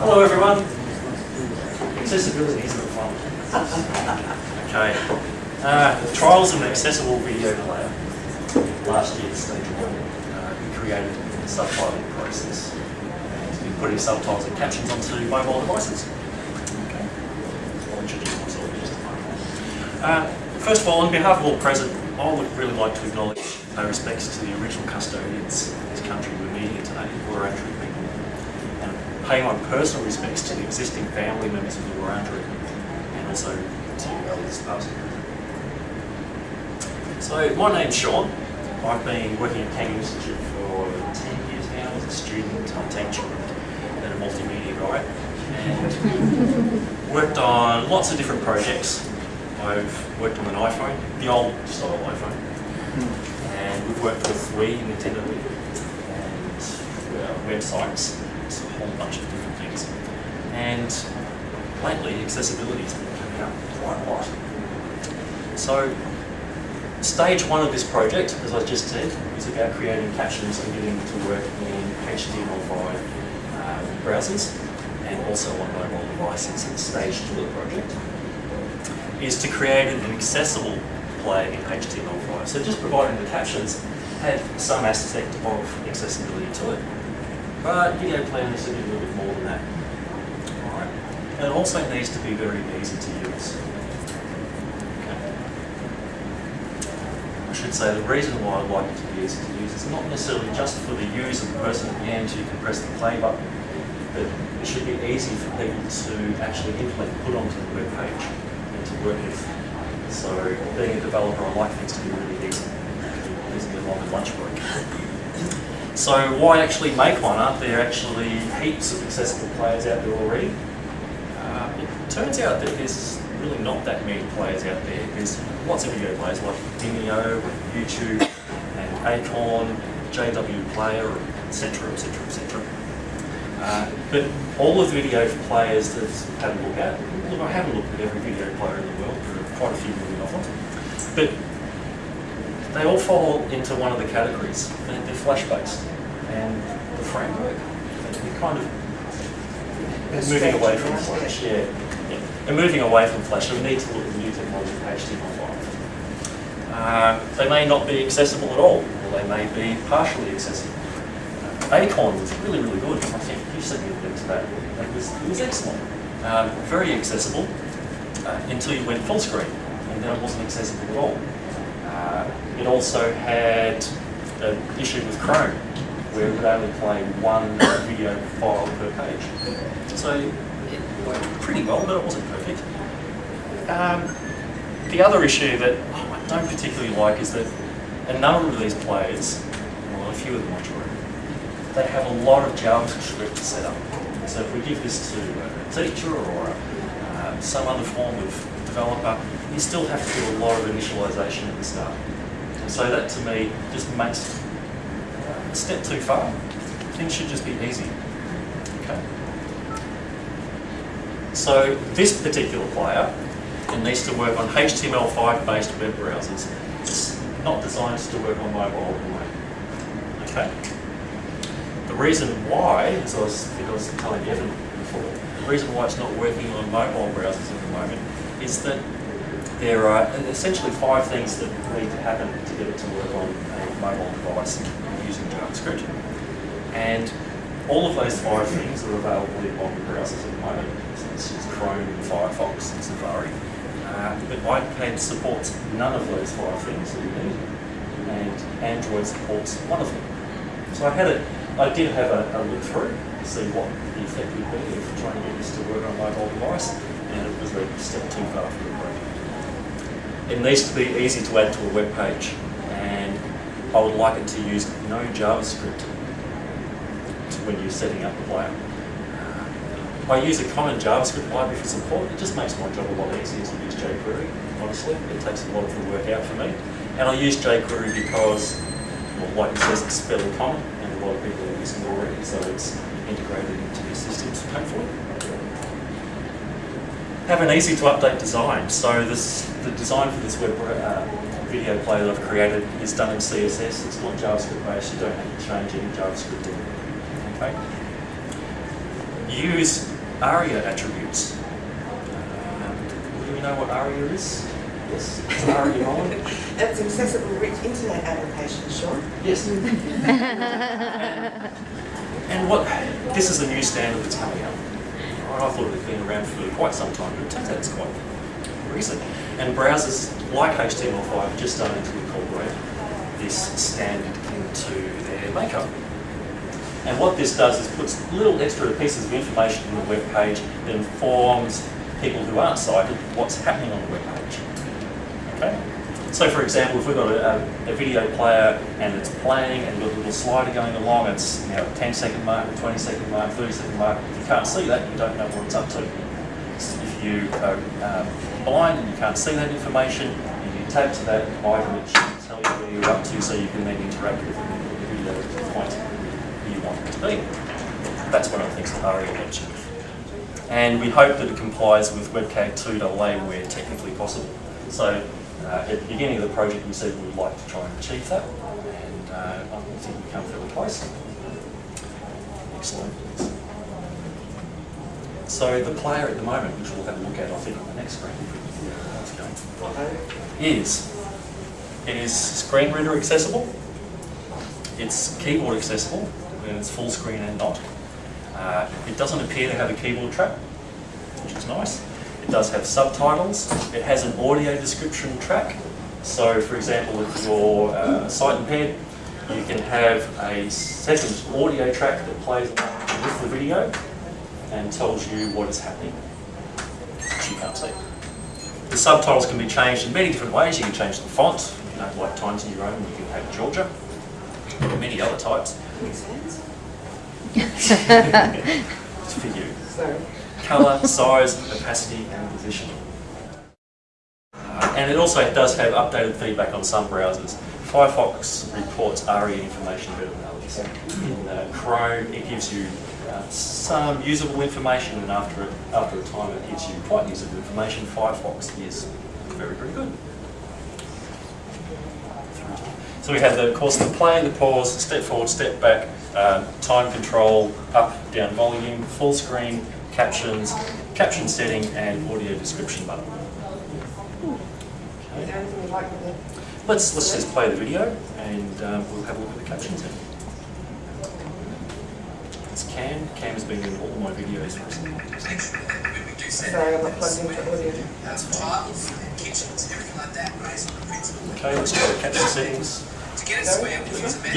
Hello everyone. Accessibility isn't fun. Okay. Uh, trials of an accessible video player. Last year, stage one, uh, we created a subtitling process. We putting subtitles and captions onto mobile devices. Okay. I'll introduce myself a. Uh, first of all, on behalf of all present, I would really like to acknowledge our respects to the original custodians of this country we're meeting today, and pay my personal respects to the existing family members of the Wurundjeri, and also to elders past. So, my name's Sean. I've been working at Kangan Institute for 10 years now as a student, I'm teacher, and a multimedia guy, and worked on lots of different projects. I've worked on an iPhone, the old style iPhone, and we've worked with Wii, Nintendo Wii, and websites, whole bunch of different things. And lately, accessibility has been coming up quite a lot. So, stage one of this project, as I just said, is about creating captions and getting to work in HTML5 uh, browsers and also on mobile devices. And stage two of the project is to create an accessible play in HTML5. So just providing the captions had some aspect of accessibility to it. But video player needs be a little bit more than that. Alright. And it also needs to be very easy to use. Okay. I should say the reason why I'd like it to be easy to use is not necessarily just for the user, the person at the end who can press the play button, but it should be easy for people to actually implement, put onto the web page and to work with. So being a developer, I like things to be really easy, easy along a lunch break. So why actually make one? Aren't there actually heaps of accessible players out there already? Uh, it turns out that there's really not that many players out there. There's lots of video players like Vimeo, YouTube, and Acorn, JW Player, etc., etc., etc. But all of the video players that had a look at, look, I haven't looked at every video player in the world, there are quite a few million of them, but they all fall into one of the categories. They're, they're flash-based, and the framework, they're kind of moving away from Flash. Yeah, yeah. And moving away from Flash, we need to look at new technology, HTML5. Uh, they may not be accessible at all, or they may be partially accessible. Uh, Acorn was really, really good. I think you sent me a link to that. It was, it was excellent. Um, very accessible uh, until you went full screen, and then it wasn't accessible at all. Uh, it also had an issue with Chrome, where it would only play one video file per page. So it worked pretty well, but it wasn't perfect. Um, the other issue that I don't particularly like is that a number of these players, well, a few of them true, they have a lot of JavaScript to set up. So if we give this to a teacher or uh, some other form of developer, you still have to do a lot of initialization at the start. So that to me just makes uh, a step too far. Things should just be easy. Okay. So this particular player it needs to work on HTML5 based web browsers. It's not designed to work on mobile anyway. Okay. The reason why, as I was, I was telling Evan before, the reason why it's not working on mobile browsers at the moment is that there are essentially five things that need to happen to get it to work on a mobile device using JavaScript. And all of those five things are available in modern browsers at the moment. This is Chrome, Firefox, and Safari. Uh, but iPad supports none of those five things that you need, and Android supports one of them. So I had a, I did have a, a look through to see what the effect would be of trying to get this to work on a mobile device, step too far for the. It needs to be easy to add to a web page, and I would like it to use no JavaScript when you're setting up the player. I use a common JavaScript library for support. It just makes my job a lot easier to use jQuery, honestly. It takes a lot of the work out for me. And I use jQuery because, well, like it says, it's fairly common, and a lot of people are using it already, so it's integrated into their systems, hopefully. Have an easy to update design. So this, the design for this web uh, video player that I've created is done in CSS. It's not JavaScript based. You don't have to change any JavaScript in. Okay use ARIA attributes. Um, do you know what ARIA is? Yes, it's ARIA on. That's accessible rich internet application, Sean. Yes. and what this is a new standard that's coming out. I thought it had been around for quite some time, but it turns out it's quite recent. And browsers like HTML5 are just starting to incorporate this standard into their makeup. And what this does is puts little extra pieces of information in the web page that informs people who aren't sighted what's happening on the web page. Okay? So for example, if we've got a, a, a, video player and it's playing and we've got a little slider going along, it's you know, a 10 second mark, a 20 second mark, 30 second mark, if you can't see that, you don't know what it's up to. If you are um, blind and you can't see that information, you can tap to that item, it should tell you where you're up to so you can then interact with to the point you want it to be. That's one of the things that ARIA mentioned. And we hope that it complies with WCAG 2AA where technically possible. So uh, at the beginning of the project, we said we would like to try and achieve that, and uh, I think we've come fairly close. Excellent. So the player at the moment, which we'll have a look at, I think, on the next screen, is it is screen reader accessible, it's keyboard accessible, and it's full screen and not. Uh, it doesn't appear to have a keyboard track, which is nice. It does have subtitles. It has an audio description track. So for example, if you're uh, sight impaired, you can have a second audio track that plays along with the video and tells you what is happening, which you can't see. The subtitles can be changed in many different ways. You can change the font. If you don't like Times New Roman, you can have Georgia. Many other types. Makes sense. it's for you. Sorry colour, size, opacity and position. Uh, and it also does have updated feedback on some browsers. Firefox reports ARIA information better than others. In uh, Chrome, it gives you uh, some usable information, and after a, after a time, it gives you quite usable information. Firefox is very, very good. So we have, the, of course, the play, the pause, step forward, step back, uh, time control, up, down volume, full screen, captions, caption setting, and audio description button. Okay. Let's let's just play the video, and um, we'll have a look at the captions. Then. It's Cam. Cam has been in all my videos recently. Sorry, I'm not plugged into audio. Okay, let's go the caption settings. To get us where we use a menu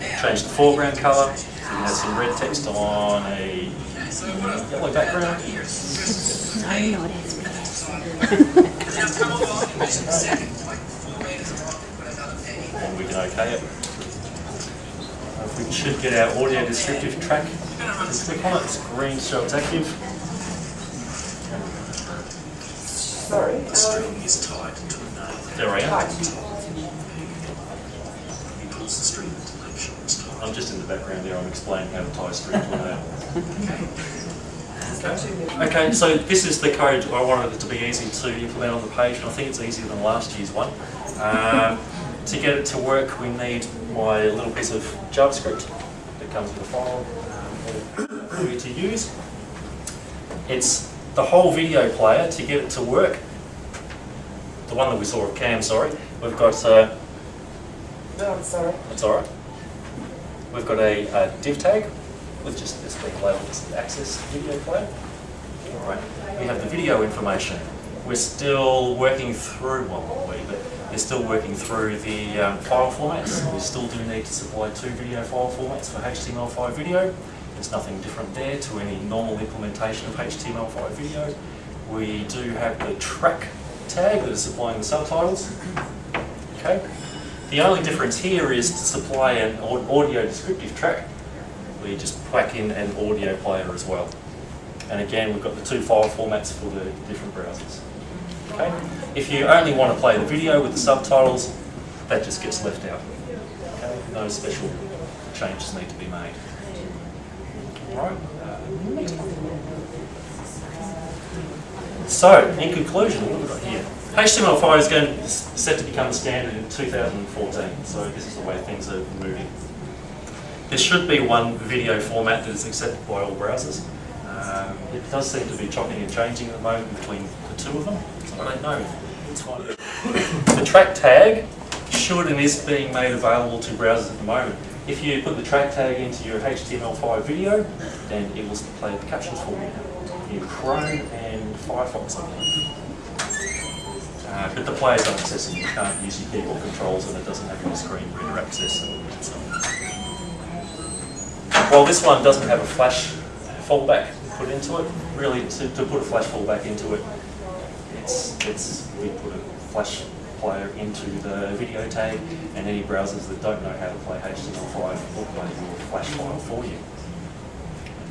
yes. Change the foreground colour. It has some red text on a yellow background. I'm not and we can OK it. If we should get our audio descriptive track, just click on it, it's green so it's active. Sorry. The string is tied to a nail. There I am. He pulls the string to make sure it's tied. I'm just in the background there, I'm explaining how to tie a string to a nail. Okay. okay, so this is the code I wanted it to be easy to implement on the page, and I think it's easier than last year's one. Um, to get it to work, we need my little piece of JavaScript that comes with a file um, for you to use. It's the whole video player to get it to work. The one that we saw of Cam, sorry. We've got... Uh, no, I'm sorry. That's alright. We've got a, a div tag with just this being labeled as access video player. Alright, we have the video information. We're still working through, well we, but they're still working through the um, file formats. We still do need to supply two video file formats for HTML5 video. There's nothing different there to any normal implementation of HTML5 video. We do have the track tag that is supplying the subtitles. Okay. The only difference here is to supply an audio descriptive track we just whack in an audio player as well. And again, we've got the two file formats for the different browsers. Okay. If you only want to play the video with the subtitles, that just gets left out. Okay. No special changes need to be made. Alright, uh, next one. So, in conclusion, what have we got here? HTML5 is going set to become standard in 2014, so this is the way things are moving. there should be one video format that is accepted by all browsers. Um, it does seem to be chopping and changing at the moment between the two of them, so I don't know. The track tag should and is being made available to browsers at the moment. If you put the track tag into your HTML5 video, then it will play the captions for you in Chrome and Firefox, I believe. Uh, but the player's accessible. You can't use your keyboard controls and it doesn't have any screen reader access and so. While this one doesn't have a flash fallback put into it, really to, to put a flash fallback into it, it's, it's, we put a flash player into the video tag and any browsers that don't know how to play HTML5 will play your flash file for you.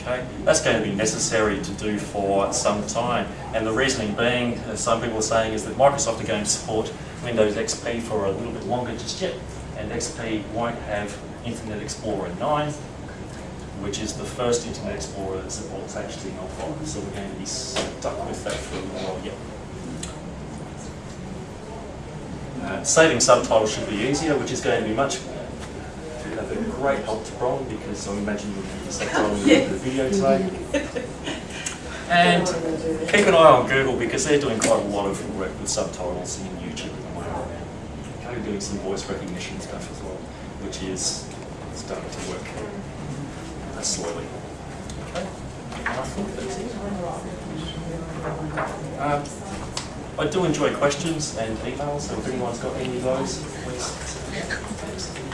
Okay, that's going to be necessary to do for some time. And the reasoning being, as some people are saying, is that Microsoft are going to support Windows XP for a little bit longer just yet. And XP won't have Internet Explorer 9, which is the first Internet Explorer that supports HTML5. So we're going to be stuck with that for a little while yet. Uh, saving subtitles should be easier, which is going to be much a great help to Bron because I imagine you'll be subtitling the video today. And keep an eye on Google because they're doing quite a lot of work with subtitles in YouTube at the moment. They're doing some voice recognition stuff as well, which is starting to work uh, slowly. Okay. I think that's it. Um, I do enjoy questions and emails, so if anyone's got any of those, please.